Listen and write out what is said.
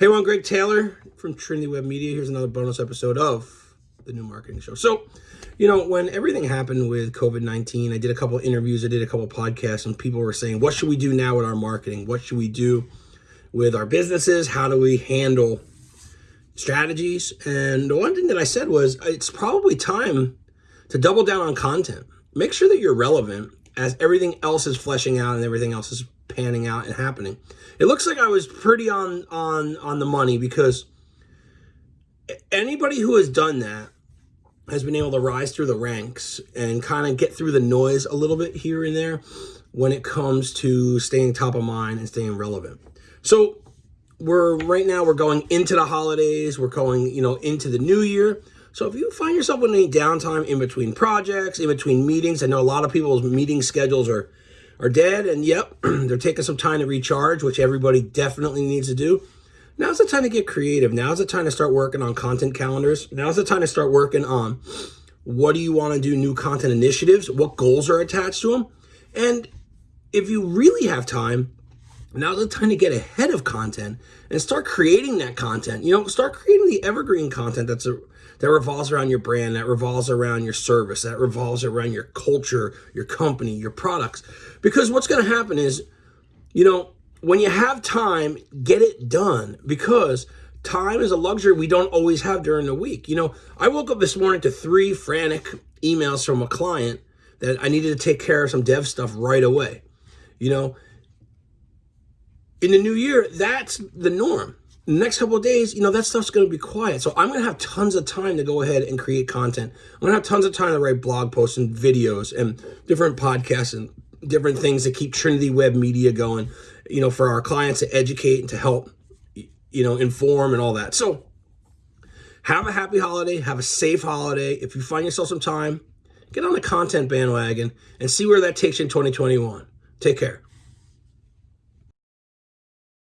Hey, everyone, Greg Taylor from Trinity Web Media. Here's another bonus episode of the new marketing show. So, you know, when everything happened with COVID 19, I did a couple interviews, I did a couple podcasts, and people were saying, What should we do now with our marketing? What should we do with our businesses? How do we handle strategies? And the one thing that I said was, It's probably time to double down on content. Make sure that you're relevant as everything else is fleshing out and everything else is panning out and happening. It looks like I was pretty on on on the money because anybody who has done that has been able to rise through the ranks and kind of get through the noise a little bit here and there when it comes to staying top of mind and staying relevant. So we're right now we're going into the holidays, we're going, you know, into the new year. So if you find yourself with any downtime in between projects, in between meetings, I know a lot of people's meeting schedules are are dead, and yep, they're taking some time to recharge, which everybody definitely needs to do. Now's the time to get creative. Now's the time to start working on content calendars. Now's the time to start working on what do you want to do, new content initiatives, what goals are attached to them. And if you really have time, now's the time to get ahead of content and start creating that content. You know, start creating the evergreen content that's a, that revolves around your brand, that revolves around your service, that revolves around your culture, your company, your products. Because what's going to happen is, you know, when you have time, get it done because time is a luxury we don't always have during the week. You know, I woke up this morning to three frantic emails from a client that I needed to take care of some dev stuff right away. You know, in the new year, that's the norm. The next couple of days, you know, that stuff's going to be quiet. So I'm going to have tons of time to go ahead and create content. I'm going to have tons of time to write blog posts and videos and different podcasts and different things to keep Trinity Web Media going you know, for our clients to educate and to help, you know, inform and all that. So have a happy holiday, have a safe holiday. If you find yourself some time, get on the content bandwagon and see where that takes you in 2021. Take care.